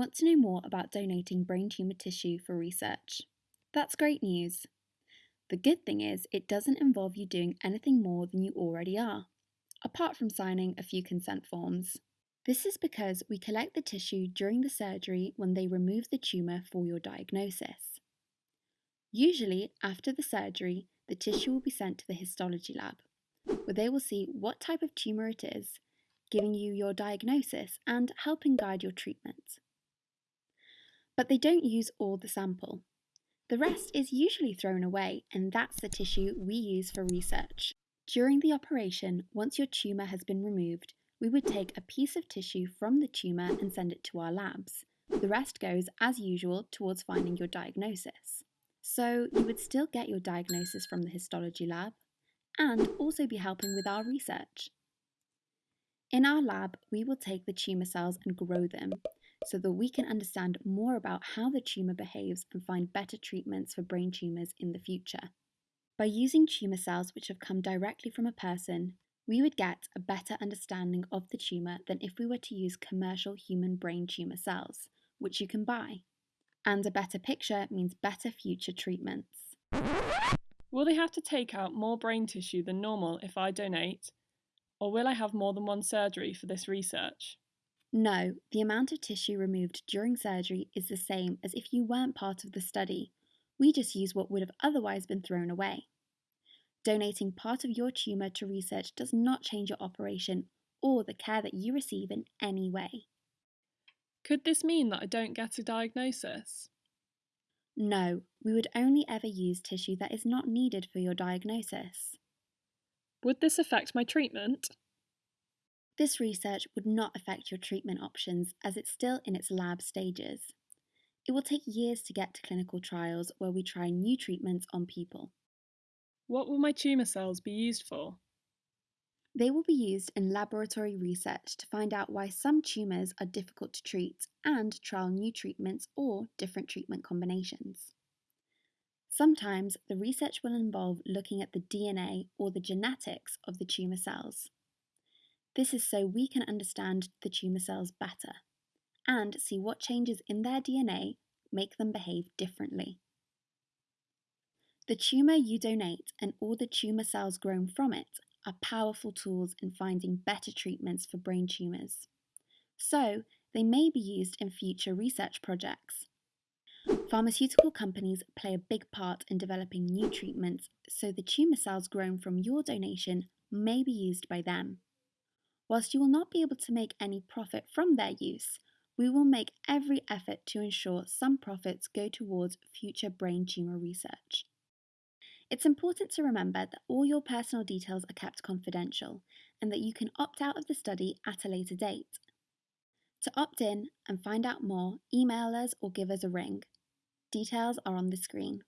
want to know more about donating brain tumour tissue for research. That's great news. The good thing is, it doesn't involve you doing anything more than you already are, apart from signing a few consent forms. This is because we collect the tissue during the surgery when they remove the tumour for your diagnosis. Usually, after the surgery, the tissue will be sent to the histology lab, where they will see what type of tumour it is, giving you your diagnosis and helping guide your treatment. But they don't use all the sample. The rest is usually thrown away, and that's the tissue we use for research. During the operation, once your tumour has been removed, we would take a piece of tissue from the tumour and send it to our labs. The rest goes, as usual, towards finding your diagnosis. So you would still get your diagnosis from the histology lab and also be helping with our research. In our lab, we will take the tumour cells and grow them so that we can understand more about how the tumour behaves and find better treatments for brain tumours in the future. By using tumour cells which have come directly from a person, we would get a better understanding of the tumour than if we were to use commercial human brain tumour cells, which you can buy. And a better picture means better future treatments. Will they have to take out more brain tissue than normal if I donate? Or will I have more than one surgery for this research? No, the amount of tissue removed during surgery is the same as if you weren't part of the study. We just use what would have otherwise been thrown away. Donating part of your tumour to research does not change your operation or the care that you receive in any way. Could this mean that I don't get a diagnosis? No, we would only ever use tissue that is not needed for your diagnosis. Would this affect my treatment? This research would not affect your treatment options as it's still in its lab stages. It will take years to get to clinical trials where we try new treatments on people. What will my tumour cells be used for? They will be used in laboratory research to find out why some tumours are difficult to treat and trial new treatments or different treatment combinations. Sometimes the research will involve looking at the DNA or the genetics of the tumour cells. This is so we can understand the tumour cells better and see what changes in their DNA make them behave differently. The tumour you donate and all the tumour cells grown from it are powerful tools in finding better treatments for brain tumours. So, they may be used in future research projects. Pharmaceutical companies play a big part in developing new treatments, so the tumour cells grown from your donation may be used by them. Whilst you will not be able to make any profit from their use, we will make every effort to ensure some profits go towards future brain tumour research. It's important to remember that all your personal details are kept confidential and that you can opt out of the study at a later date. To opt in and find out more, email us or give us a ring. Details are on the screen.